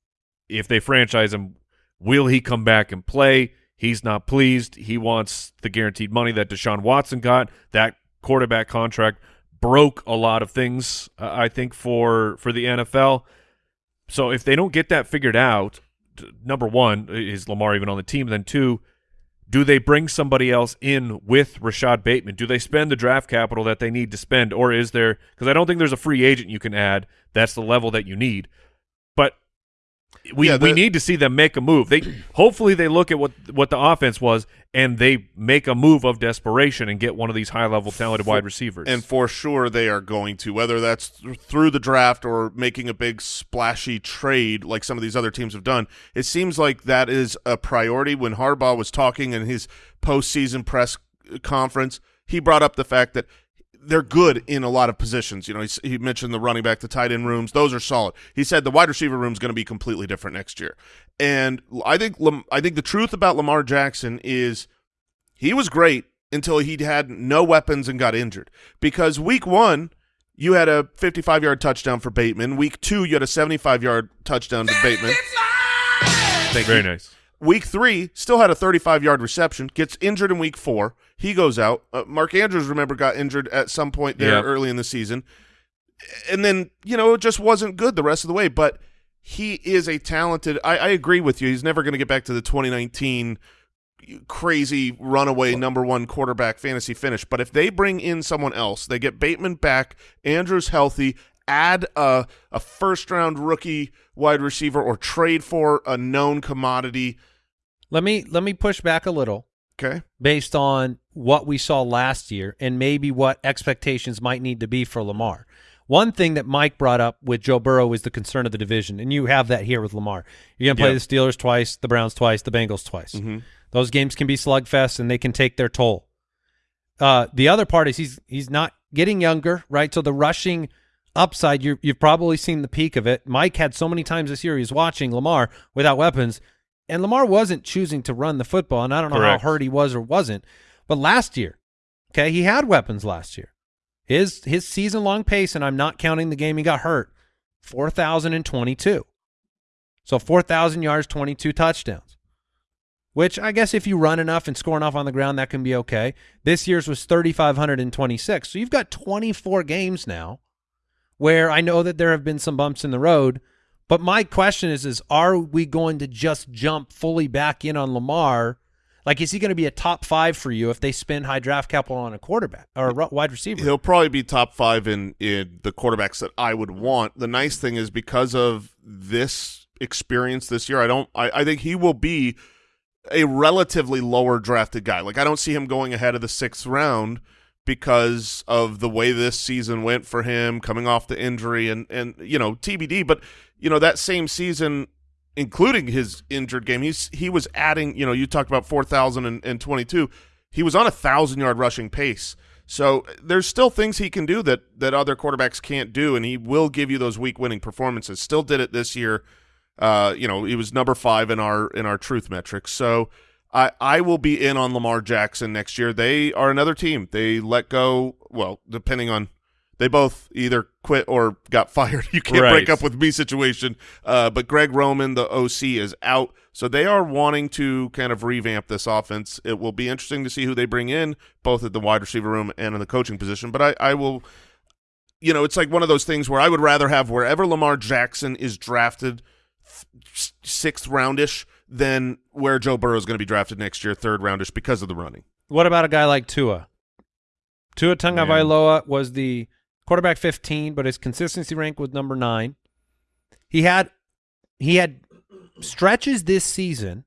if they franchise him, will he come back and play? He's not pleased. He wants the guaranteed money that Deshaun Watson got. That quarterback contract broke a lot of things, uh, I think, for for the NFL. So if they don't get that figured out, number one, is Lamar even on the team? Then two, do they bring somebody else in with Rashod Bateman? Do they spend the draft capital that they need to spend, or is there? Because I don't think there's a free agent you can add. That's the level that you need. We Yeah, we need to see them make a move. They hopefully they look at what what the offense was and they make a move of desperation and get one of these high level talented wide receivers. And for sure they are going to, whether that's th- through the draft or making a big splashy trade like some of these other teams have done. It seems like that is a priority. When Harbaugh was talking in his postseason press conference, he brought up the fact that they're good in a lot of positions. You know, he's, he mentioned the running back, the tight end rooms; those are solid. He said the wide receiver room is going to be completely different next year. And I think I think the truth about Lamar Jackson is he was great until he had no weapons and got injured. Because week one, you had a 55 yard touchdown for Bateman. Week two, you had a 75 yard touchdown to Bateman. Thank very you. nice. Week three, still had a 35 yard reception, gets injured in week four. He goes out. Uh, Mark Andrews, remember, got injured at some point there Yep. early in the season. And then, you know, it just wasn't good the rest of the way. But he is a talented, I, I agree with you. He's never going to get back to the 2019 crazy runaway number one quarterback fantasy finish. But if they bring in someone else, they get Bateman back, Andrews healthy, add a, a first round rookie wide receiver or trade for a known commodity. Let me let me push back a little Okay. based on what we saw last year and maybe what expectations might need to be for Lamar. One thing that Mike brought up with Joe Burrow is the concern of the division, and you have that here with Lamar. You're going to play Yep. the Steelers twice, the Browns twice, the Bengals twice. Those games can be slugfests, and they can take their toll. Uh, the other part is he's he's not getting younger, right? So the rushing upside, you you've probably seen the peak of it. Mike had so many times this year he was watching Lamar without weapons, and Lamar wasn't choosing to run the football. And I don't know Correct. how hurt he was or wasn't, but last year, okay, he had weapons last year. His his season long pace, and I'm not counting the game he got hurt, four thousand and twenty two. So four thousand yards, twenty two touchdowns. Which I guess if you run enough and score enough on the ground, that can be okay. This year's was thirty five hundred and twenty six. So you've got twenty four games now where I know that there have been some bumps in the road. But my question is, is are we going to just jump fully back in on Lamar? Like, is he going to be a top five for you if they spend high draft capital on a quarterback or a wide receiver? He'll probably be top five in, in the quarterbacks that I would want. The nice thing is because of this experience this year, I don't. I, I think he will be a relatively lower drafted guy. Like I don't see him going ahead of the sixth round because of the way this season went for him, coming off the injury and and you know TBD. But you know that same season, including his injured game, he's he was adding. You know, you talked about four thousand and twenty two. He was on a thousand yard rushing pace. So there's still things he can do that that other quarterbacks can't do, and he will give you those week winning performances. Still did it this year. Uh, you know, he was number five in our in our truth metrics. So I I will be in on Lamar Jackson next year. They are another team. They let go. Well, depending on they both either quit or got fired. You can't break up with me situation. Uh, but Greg Roman, the OC, is out. So they are wanting to kind of revamp this offense. It will be interesting to see who they bring in, both at the wide receiver room and in the coaching position. But I, I will, you know, it's like one of those things where I would rather have wherever Lamar Jackson is drafted, sixth roundish, than where Joe Burrow is going to be drafted next year, third roundish, because of the running. What about a guy like Tua? Tua Tagovailoa was the quarterback 15, but his consistency rank was number nine. He had he had stretches this season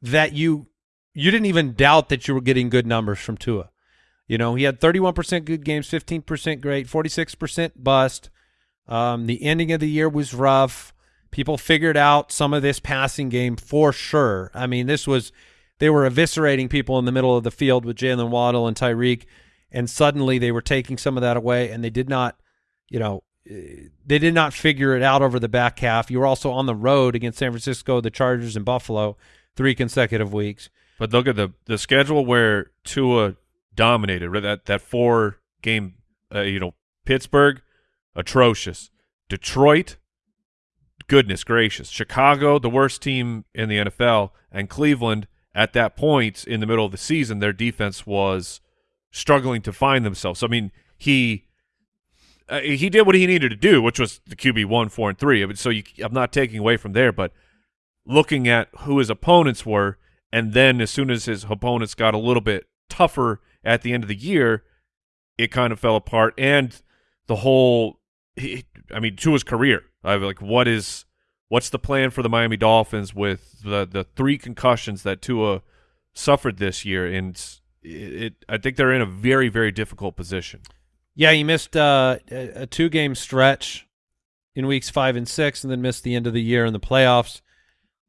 that you you didn't even doubt that you were getting good numbers from Tua. You know, he had 31% good games, 15% great, 46% bust. Um, the ending of the year was rough. People figured out some of this passing game for sure. I mean, this was they were eviscerating people in the middle of the field with Jaylen Waddle and Tyreek, and suddenly they were taking some of that away, and they did not, you know, eh, they did not figure it out over the back half. You were also on the road against San Francisco, the Chargers, and Buffalo three consecutive weeks. But look at the the schedule where Tua dominated. That that four game, uh, you know, Pittsburgh, atrocious. Detroit, goodness gracious. Chicago, the worst team in the NFL, and Cleveland. At that point in the middle of the season, their defense was struggling to find themselves. So, I mean, he uh, he did what he needed to do, which was the QB one, four, and three. I mean, so you, I'm not taking away from there, but looking at who his opponents were, and then as soon as his opponents got a little bit tougher at the end of the year, it kind of fell apart. And the whole, he, I mean, to his career, I like, what is, what's the plan for the Miami Dolphins with the the three concussions that Tua suffered this year? And it, it I think they're in a very very difficult position. Yeah, he missed uh, a, two game stretch in weeks five and six, and then missed the end of the year in the playoffs.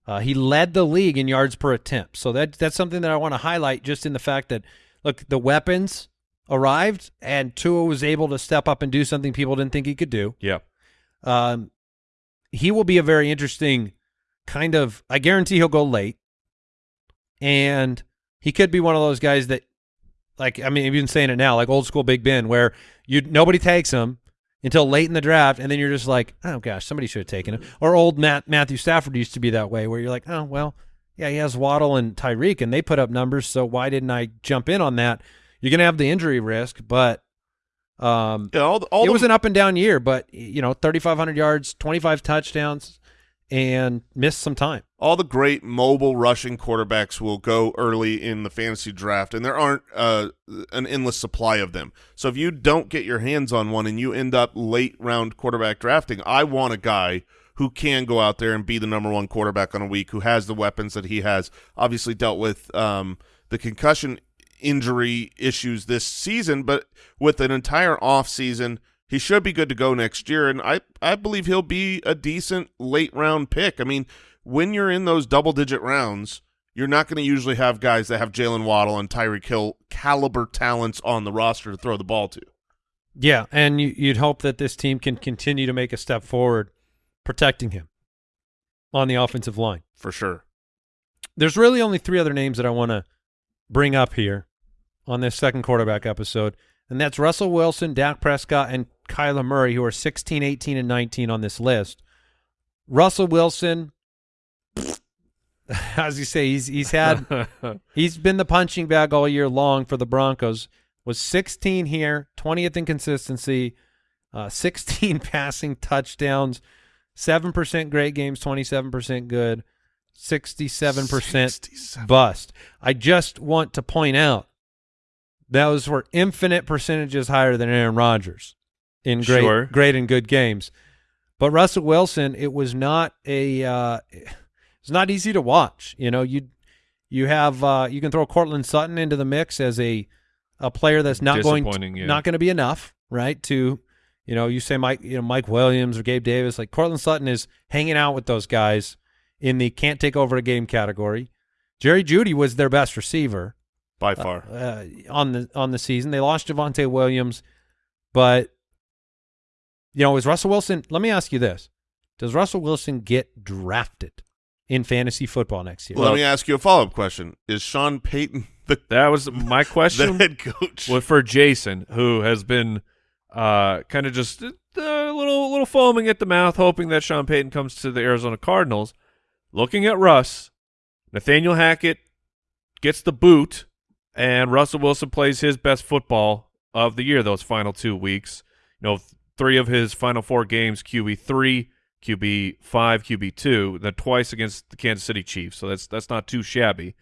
Uh, he led the league in yards per attempt, so that that's something that I want to highlight, just in the fact that look, the weapons arrived, and Tua was able to step up and do something people didn't think he could do. Yeah. Um, he will be a very interesting kind of. I guarantee he'll go late, and he could be one of those guys that, like, I mean, been saying it now, like old school Big Ben, where you nobody takes him until late in the draft, and then you're just like, oh gosh, somebody should have taken him. Or old Matt Matthew Stafford used to be that way, where you're like, oh well, yeah, he has Waddle and Tyreek, and they put up numbers, so why didn't I jump in on that? You're gonna have the injury risk, but um, Yeah, all, the- all it the- was an up and down year, but you know, 3,500 yards, 25 touchdowns, and missed some time. all the great mobile rushing quarterbacks will go early in the fantasy draft, and there aren't uh, an endless supply of them. So if you don't get your hands on one and you end up late round quarterback drafting, I want a guy who can go out there and be the number one quarterback on a week, who has the weapons that he has. Obviously dealt with um, the concussion injury issues this season, but with an entire off season, he should be good to go next year. And I, I believe he'll be a decent late round pick. I mean, when you're in those double digit rounds, you're not going to usually have guys that have Jaylen Waddle and Tyreek Hill caliber talents on the roster to throw the ball to. Yeah, and you'd hope that this team can continue to make a step forward, protecting him on the offensive line. For sure. There's really only three other names that I want to bring up here on this second quarterback episode, and that's Russell Wilson, Dak Prescott, and Kyler Murray, who are 16, 18, and 19 on this list. Russell Wilson, as you say, he's he's had he's been the punching bag all year long for the Broncos. Was 16 here, 20th in consistency, uh, 16 passing touchdowns, seven percent great games, 27 percent good, 67 percent 67. bust. I just want to point out those were infinite percentages higher than Aaron Rodgers in great, Sure. great and good games. But Russell Wilson, it was not a, uh, it's not easy to watch. You know, you you have uh, you can throw Courtland Sutton into the mix as a a player that's not going to, yeah. not going to be enough, right? To you know, you say Mike, you know, Mike Williams or Gabe Davis, like Courtland Sutton is hanging out with those guys in the can't take over a game category. Jerry Jeudy was their best receiver By far. uh, on the on the season. They lost Javonte Williams, but you know, is Russell Wilson? Let me ask you this: Does Russell Wilson get drafted in fantasy football next year? Let me ask you a follow up question: Is Sean Payton the, That was my the question. head coach? Well, for Jason, who has been uh, kind of just uh, a little little foaming at the mouth, hoping that Sean Payton comes to the Arizona Cardinals. Looking at Russ, Nathaniel Hackett gets the boot, and Russell Wilson plays his best football of the year. Those final two weeks, you know, three of his final four games, QB three, QB five, QB two, then twice against the Kansas City Chiefs. So that's that's not too shabby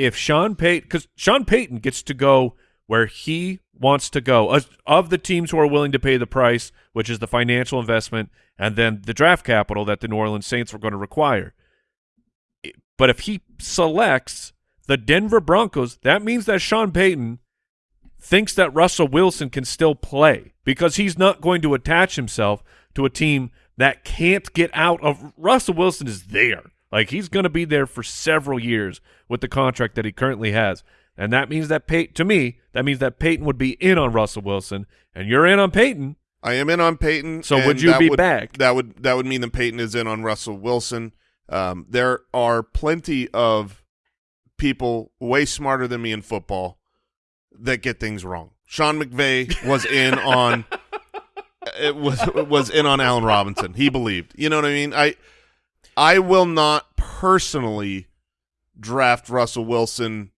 if Sean Payton, because Sean Payton gets to go where he wants to go, of the teams who are willing to pay the price, which is the financial investment and then the draft capital that the New Orleans Saints were going to require. But if he selects the Denver Broncos, that means that Sean Payton thinks that Russell Wilson can still play because he's not going to attach himself to a team that can't get out of Russell Wilson is there. Like he's going to be there for several years with the contract that he currently has. And that means that Payton, to me, that means that Payton would be in on Russell Wilson and you're in on Payton. I am in on Payton. So would you be would- back? That would that would mean that Payton is in on Russell Wilson. Um, there are plenty of people way smarter than me in football that get things wrong. Sean McVay was in on it was was in on Allen Robinson. He believed. You know what I mean? I I will not personally draft Russell Wilson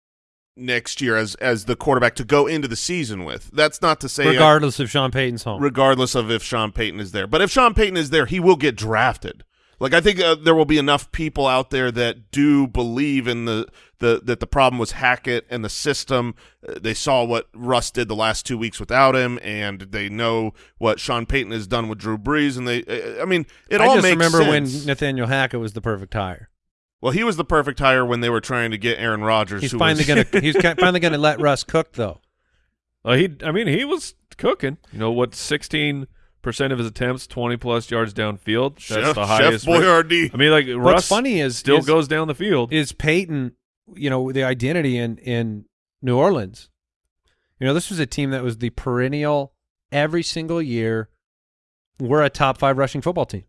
next year as as the quarterback to go into the season with. That's not to say I- regardless if Sean Payton's home. regardless of if Sean Payton is there. But if Sean Payton is there, he will get drafted. Like I think uh, there will be enough people out there that do believe in the, the that the problem was Hackett and the system. Uh, they saw what Russ did the last two weeks without him, and they know what Sean Payton has done with Drew Brees. And they, uh, I mean, it I all just makes remember sense. when Nathaniel Hackett was the perfect hire. well, he was the perfect hire when they were trying to get Aaron Rodgers. He's who finally going to he's finally going to let Russ cook though. Uh, he, I mean, he was cooking. You know what? Sixteen percent of his attempts, twenty plus yards downfield. That's Chef, the highest. Chef Boyardee. I mean, like What's Russ funny is still is, goes down the field. is Payton, you know, the identity in in New Orleans. You know, this was a team that was the perennial every single year. We're a top five rushing football team.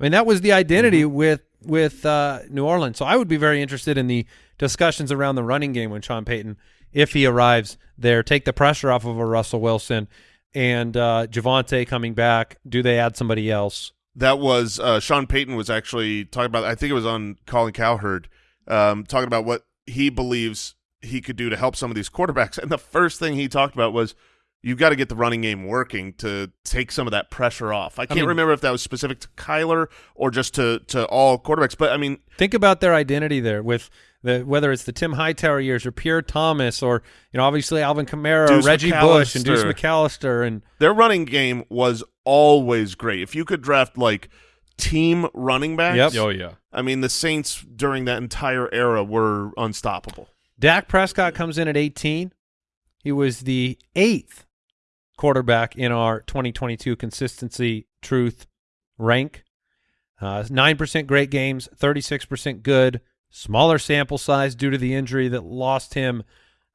I mean, that was the identity Mm-hmm. with with uh, New Orleans. So I would be very interested in the discussions around the running game when Sean Payton, if he arrives there, take the pressure off of a Russell Wilson and uh, Javonte coming back. Do they add somebody else? That was uh, Sean Payton was actually talking about. I think it was on Colin Cowherd, um, talking about what he believes he could do to help some of these quarterbacks. And the first thing he talked about was you've got to get the running game working to take some of that pressure off. I can't mean- remember if that was specific to Kyler or just to to all quarterbacks, but I mean, Think about their identity there with the whether it's the Tim Hightower years or Pierre Thomas or you know obviously Alvin Kamara, Deuce Reggie Bush, and Deuce McAllister. McAllister, and their running game was always great. If you could draft like team running backs, Yep. oh yeah. I mean, the Saints during that entire era were unstoppable. Dak Prescott comes in at 18. He was the eighth quarterback in our 2022 consistency truth rank. Uh, 9% great games, 36% good, smaller sample size due to the injury that lost him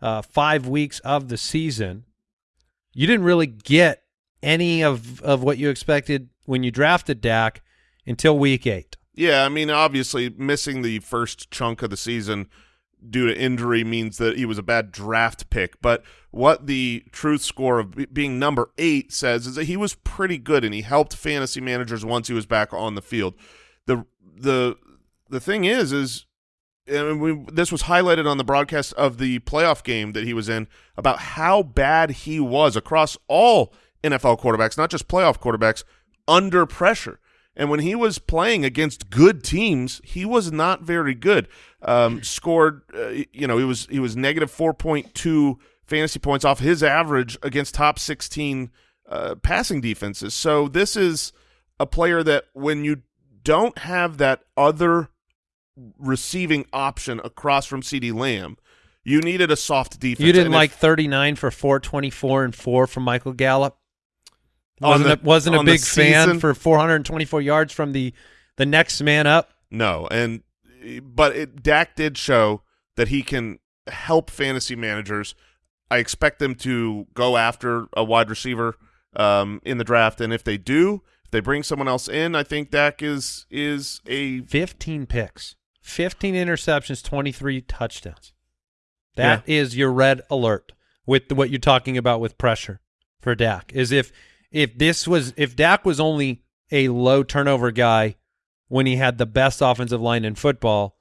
uh, five weeks of the season. You didn't really get any of, of what you expected when you drafted Dak until week eight. Yeah, I mean, obviously, missing the first chunk of the season due to injury means that he was a bad draft pick. But what the truth score of being number eight says is that he was pretty good and he helped fantasy managers once he was back on the field. the the The thing is, is we, this was highlighted on the broadcast of the playoff game that he was in about how bad he was across all NFL quarterbacks, not just playoff quarterbacks, under pressure. And when he was playing against good teams, he was not very good. Um, scored, uh, you know, he was he was negative four point two fantasy points off his average against top sixteen uh, passing defenses. So this is a player that when you don't have that other receiving option across from CeeDee Lamb, you needed a soft defense. You didn't like 39 for 424 and 4 from Michael Gallup? Wasn't the- a, wasn't a big fan for 424 yards from the the next man up. No, and but it, Dak did show that he can help fantasy managers. I expect them to go after a wide receiver um, in the draft, and if they do, if they bring someone else in, I think Dak is is a 15 picks, 15 interceptions, 23 touchdowns. That is your red alert with what you're talking about with pressure for Dak. Is if if this was if Dak was only a low turnover guy when he had the best offensive line in football,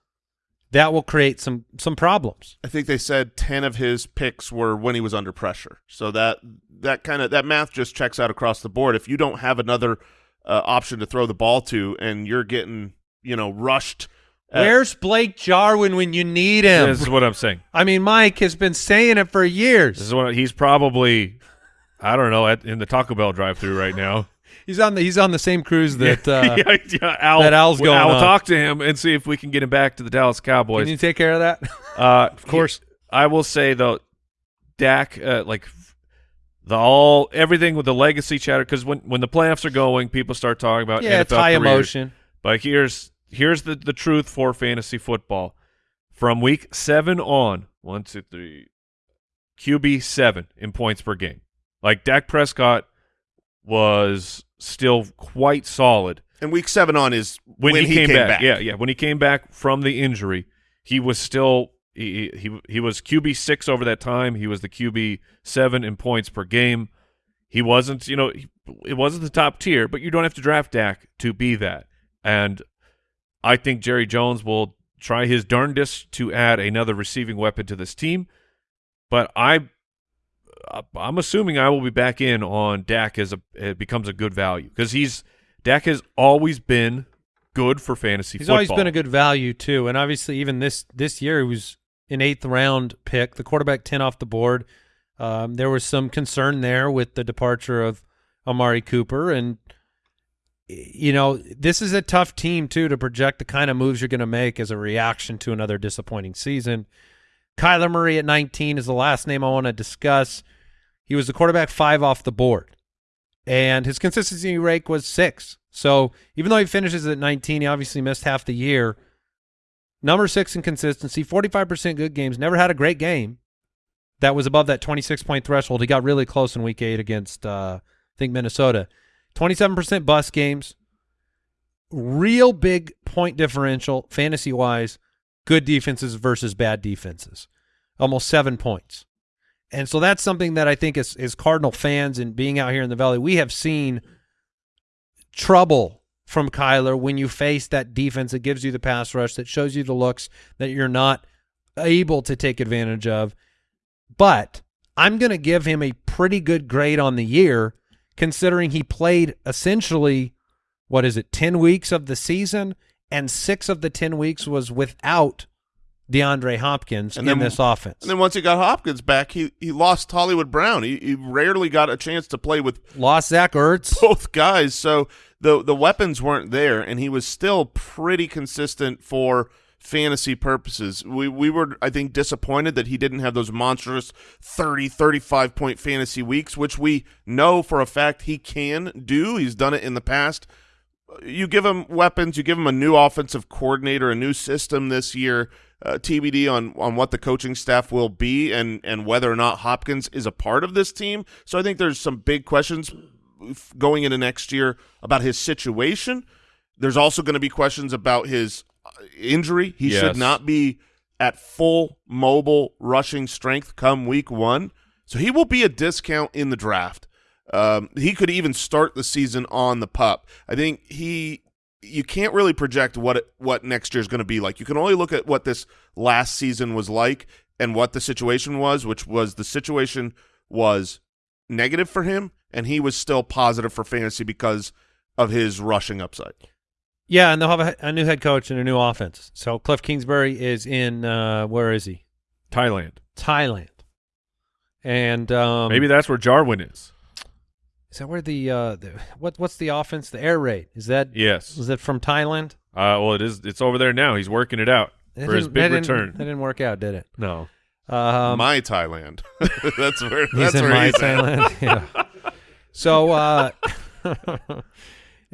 that will create some some problems. I think they said ten of his picks were when he was under pressure. So that that kind of that math just checks out across the board. If you don't have another uh, option to throw the ball to, and you're getting you know rushed, at- Where's Blake Jarwin when you need him? This is what I'm saying. I mean, Mike has been saying it for years. This is what he's probably, I don't know, at, in the Taco Bell drive-through right now. He's on the he's on the same cruise that uh, yeah, yeah, Al, that Al's going I'll talk to him and see if we can get him back to the Dallas Cowboys. Can you take care of that? Uh, of course, I will say though, Dak, uh, like the all everything with the legacy chatter because when when the playoffs are going, people start talking about Yeah, NFL it's high careers. emotion. But here's here's the the truth for fantasy football. From week seven on, one, two, three, QB seven in points per game. Like Dak Prescott was still quite solid And week seven on is when, when, he, came, back. back. Yeah, yeah. When he came back from the injury, he was still he he he was QB six over that time. He was the QB seven in points per game. He wasn't, you know, he, it wasn't the top tier, but you don't have to draft Dak to be that. And I think Jerry Jones will try his darndest to add another receiving weapon to this team. But I, I'm assuming I will be back in on Dak as a it becomes a good value because he's Dak has always been good for fantasy. Football. He's football. always been a good value too, and obviously even this this year he was an eighth round pick, the quarterback ten off the board. Um, there was some concern there with the departure of Amari Cooper, and you know this is a tough team too to project the kind of moves you're going to make as a reaction to another disappointing season. Kyler Murray at 19 is the last name I want to discuss. He was the quarterback five off the board, and his consistency rate was six. So even though he finishes at 19, he obviously missed half the year. Number six in consistency, 45% good games. Never had a great game that was above that 26 point threshold. He got really close in week eight against, uh, I think, Minnesota. 27% bust games. Real big point differential, fantasy wise, good defenses versus bad defenses. Almost seven points. And so that's something that I think as, as Cardinal fans and being out here in the Valley, we have seen trouble from Kyler when you face that defense that gives you the pass rush, that shows you the looks that you're not able to take advantage of. But I'm going to give him a pretty good grade on the year, considering he played essentially, what is it, 10 weeks of the season, and six of the 10 weeks was without DeAndre Hopkins And in then- this offense. And then once he got Hopkins back, he, he lost Hollywood Brown. He, he rarely got a chance to play with Lost Zach Ertz. both guys, so the the weapons weren't there, and he was still pretty consistent for fantasy purposes. We we were I think disappointed that he didn't have those monstrous 30 35 point fantasy weeks, which we know for a fact he can do. He's done it in the past. You give him weapons, you give him a new offensive coordinator, a new system this year. Uh, TBD on on what the coaching staff will be and and whether or not Hopkins is a part of this team. So I think there's some big questions going into next year about his situation. There's also going to be questions about his uh, injury. He Yes. should not be at full mobile rushing strength come week one. So he will be a discount in the draft. Um, he could even start the season on the pup. I think he you can't really project what it, what next year is going to be like. You can only look at what this last season was like and what the situation was, which was the situation was negative for him, and he was still positive for fantasy because of his rushing upside. Yeah, and they'll have a, a new head coach and a new offense. So Cliff Kingsbury is in uh, where is he? Thailand. Thailand. And um, Maybe that's where Jarwin is. Is that where the, uh, the what what's the offense? The air raid is that Yes. is it from Thailand? Uh, well, it is. It's over there now. He's working it out That for his big that didn't- return. That didn't work out, did it? No. Um, my Thailand. that's where he's that's in where my he's at. Thailand. yeah. So uh, uh,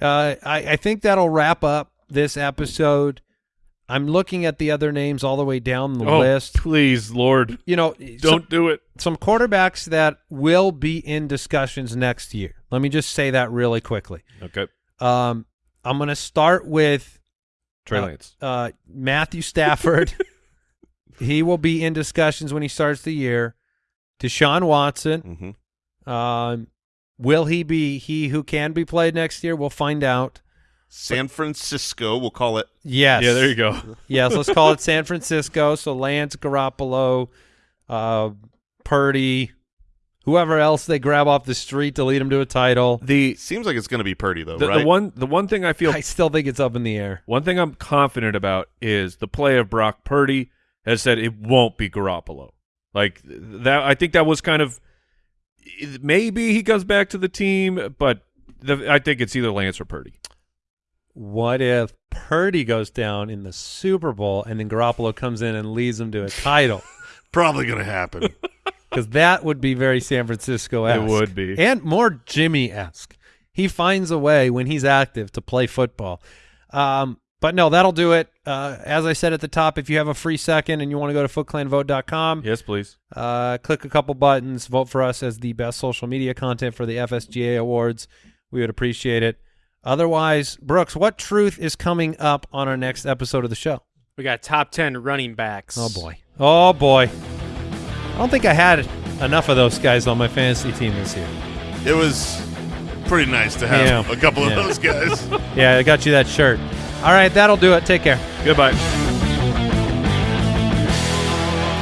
I, I think that'll wrap up this episode. I'm looking at the other names all the way down the oh, list. please, Lord, You know, don't do it. some quarterbacks that will be in discussions next year. Let me just say that really quickly. Okay. Um, I'm going to start with Trey uh, Lance. uh, Matthew Stafford. he will be in discussions when he starts the year. Deshaun Watson. Mhm. Um, will he be he who can be played next year? We'll find out. San Francisco, we'll call it. Yes. Yeah, there you go. Yes, let's call it San Francisco. So Lance Garoppolo, uh, Purdy, whoever else they grab off the street to lead them to a title. The Seems like it's going to be Purdy though, the, right? the one the one thing I feel I still think it's up in the air. one thing I'm confident about is the play of Brock Purdy has said it won't be Garoppolo. Like that, I think that was kind of maybe he comes back to the team, but the, I think it's either Lance or Purdy. What if Purdy goes down in the Super Bowl and then Garoppolo comes in and leads them to a title? Probably going to happen. because that would be very San Francisco esque. It would be. and more Jimmy esque. He finds a way when he's active to play football. Um, but no, that'll do it. Uh, as I said at the top, if you have a free second and you want to go to footclanvote.com, Yes, please. uh, click a couple buttons, vote for us as the best social media content for the FSGA awards. We would appreciate it. Otherwise, Brooks, what truth is coming up on our next episode of the show? We got top 10 running backs. Oh boy. Oh boy. I don't think I had enough of those guys on my fantasy team this year. It was pretty nice to have Yeah. a couple Yeah. of those guys. Yeah, I got you that shirt. All right, that'll do it. Take care. Goodbye.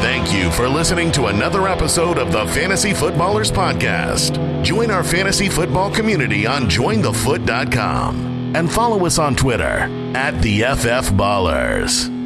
Thank you for listening to another episode of the Fantasy Footballers Podcast. Join our fantasy football community on jointhefoot.com and follow us on Twitter at the FF Ballers.